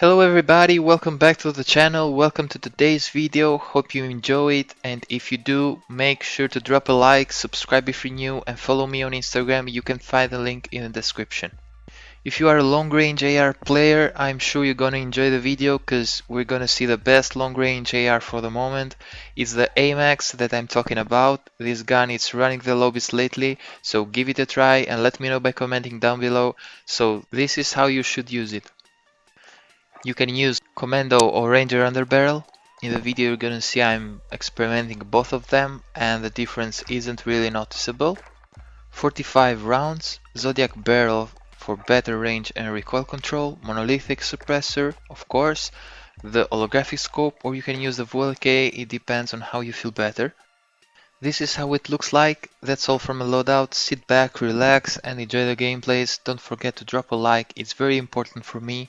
Hello everybody, welcome back to the channel, welcome to today's video, hope you enjoy it and if you do, make sure to drop a like, subscribe if you're new and follow me on Instagram, you can find the link in the description. If you are a long range AR player, I'm sure you're gonna enjoy the video cause we're gonna see the best long range AR for the moment. It's the AMAX that I'm talking about, this gun is running the lobbies lately, so give it a try and let me know by commenting down below. So this is how you should use it. You can use Commando or Ranger underbarrel. In the video you're gonna see I'm experimenting both of them and the difference isn't really noticeable. 45 rounds, Zodiac barrel for better range and recoil control, monolithic suppressor of course, the holographic scope or you can use the VLK, it depends on how you feel better. This is how it looks like, that's all from a loadout, sit back, relax and enjoy the gameplays, don't forget to drop a like, it's very important for me,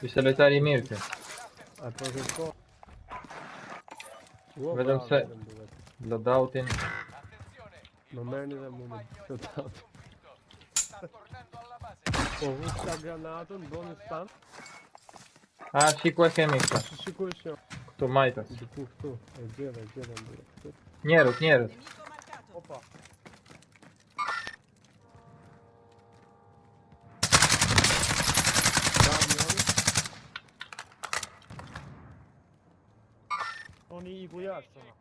Vi salutare i miei A proszę co? Vedem se. Loadoutin. Non me ne da moment. Loadout. Oh, questa granata, un bonus stun. Ah, și cu așa mică. Și cu amico. Tu mai tas. Tu, tu, tu. È gira, e gira. Nierut, nierut. Opa. бояться.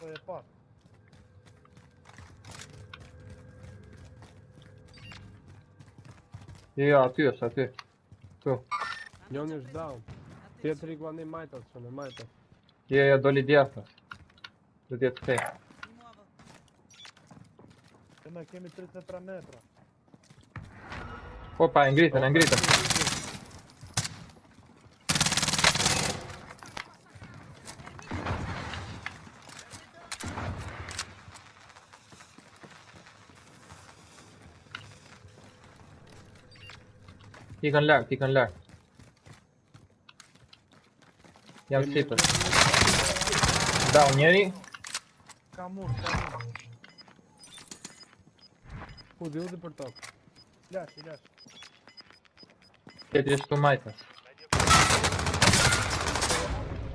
Це є пас. Я, а ти, а ти. Хто? Я не ждав. Ти три глани майтав, що не майтав. Я, я долі дясно. Тут є це. Ти на кемі 30 метра. Опа, інгрітен, інгрітен. Peek left, peek left. Я слипер. Да, у нее. Камур, камур. Куди один портал? Ляж, ляж. Te trebuie să mai tas.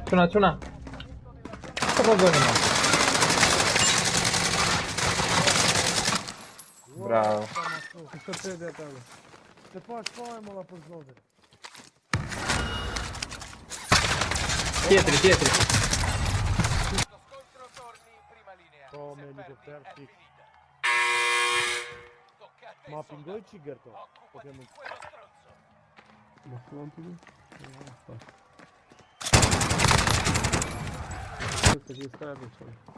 Tuna, tuna. Să vă gândim. Браво. Ти де там? Ти по-своєму позволив. Петрі, Петрі. Come l'elicottero Ma pingo il cigarro ovviamente Ma pronto? Questa di strada c'è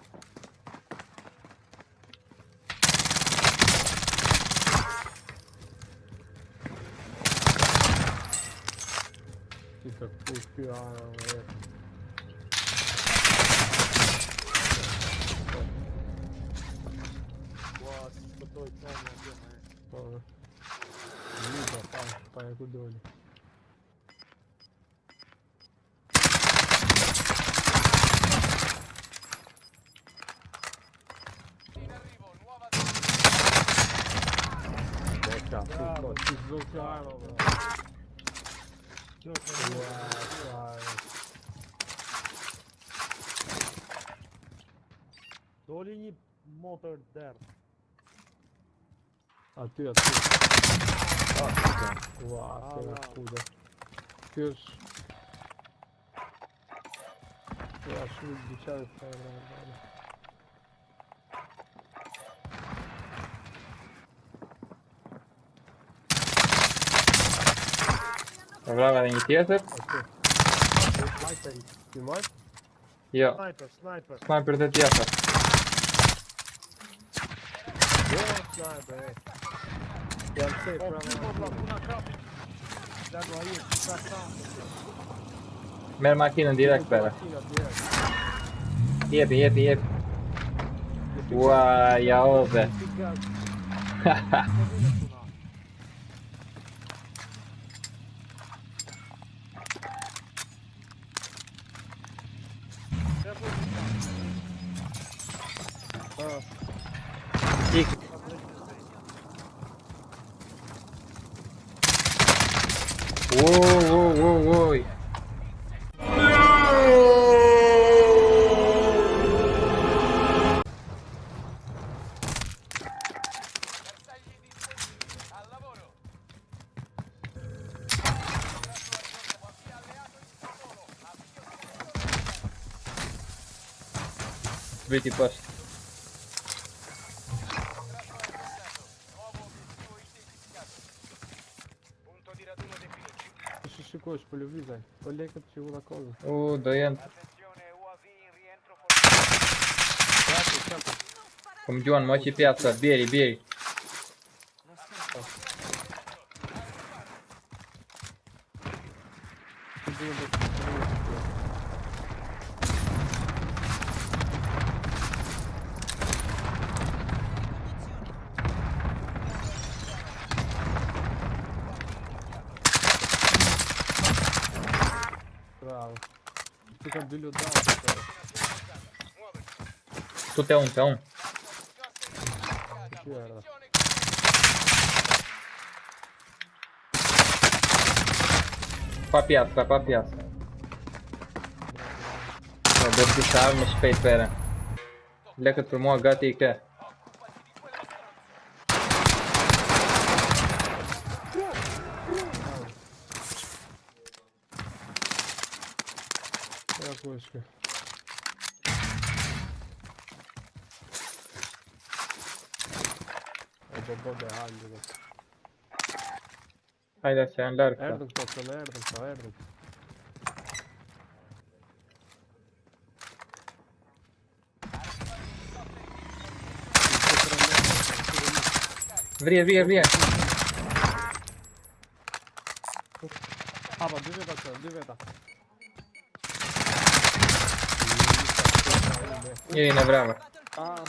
kemi... Më fillon të du? Këtë që i strati që. Ti të kush kjo ajo e... Ua, si Все, Доли не мотор дер. А ты а а, откуда? А, ты, Ва, ты откуда? Ты ж... Я аж выдвигаюсь, наверное, Ulan ben. You? Yeah. Sniper, sniper. Sniper that yeah. Yeah, sniper. Eh? Yeah, I'm safe. Oh, Mer makinën direkt ove. Titta. Ja. Gick. Wow, wow, wow, wow. Vedi дочь по любви, Зай. Олег от чего наказан. О, да я... Комдион, мочи пятца, бери, бери. Thank. Dá, cara. Tu tem um, tem um. Que era. Piazza, pra piazza. No, devo puxar no spade, pera. Lecă tu mă, gata, e că. Ja, kошка. Ebo bobe halde. Haide să înlarg. Erdem toată, erdem sau erdem. Vrie, vrie, vrie. Aba, duveta să, duveta. E ne bravo. Ah.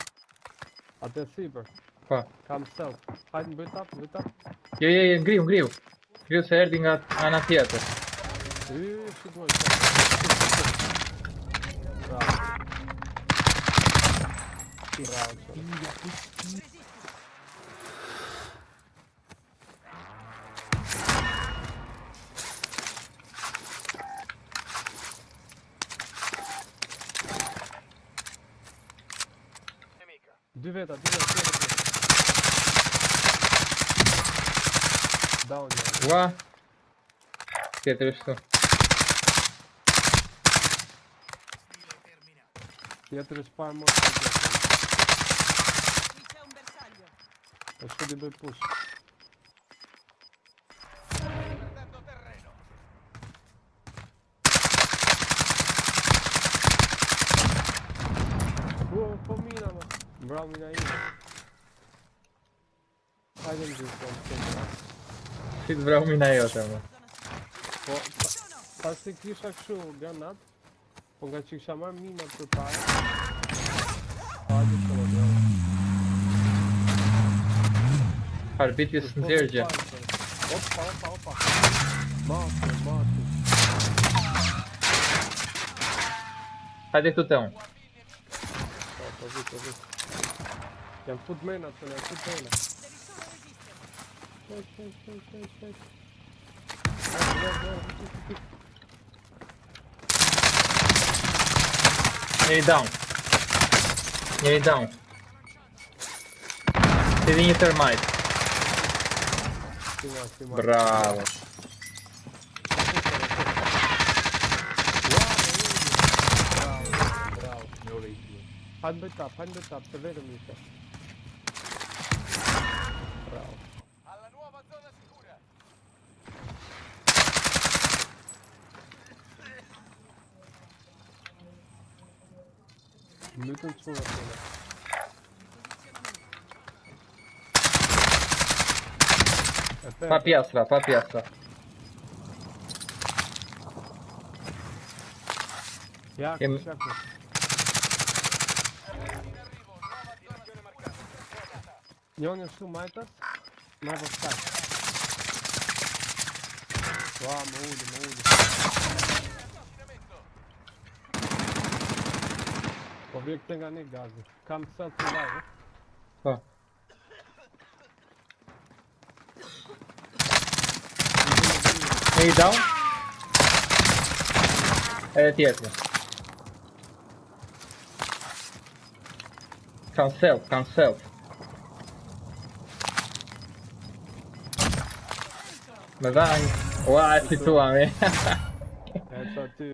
Até super. Pa. Kam stealth. Hajde, byt up, byt up. Je, je, je, griu, griu. Griu se erdi nga ana tjetër. Ih, shikoj. Bravo. Bravo. Диви та, диви, диви. Дав я. Два. Все, три что? Я три спам можу. Ось сюди би пушить. Mina në gjithë, po më të Si të vrau mina jote, më. Po, pa- pas se kisha kështu granat, po nga që kisha marrë minat për parë. Hajde të më bravo. Arbitri së nxerë gjë. Opa, opa, opa. Mate, mate. Hajde këtu te unë. Po, po vi, Jam fut mena të ne, fut mena. Shek, shek, shek, shek. Hajde, hajde, hajde, hajde, hajde. Njeri down. Njeri down. Di një termite. Si ma. Bravo. Bravo, bravo. Hajde bëj tap, hajde bëj tap, të vetëm ishte. Lütfen sonra söyle. Efe. Papi asla, papi asla. Yak, Yem yak. И он решил майтер на вот так. Ла, мы ули, мы ули. Ga ne gazi. Kam sad tu dalje? Pa. Hey, down. Ti jesmo. Cancel, cancel. Ma dai, guarda tu a me. E sad ti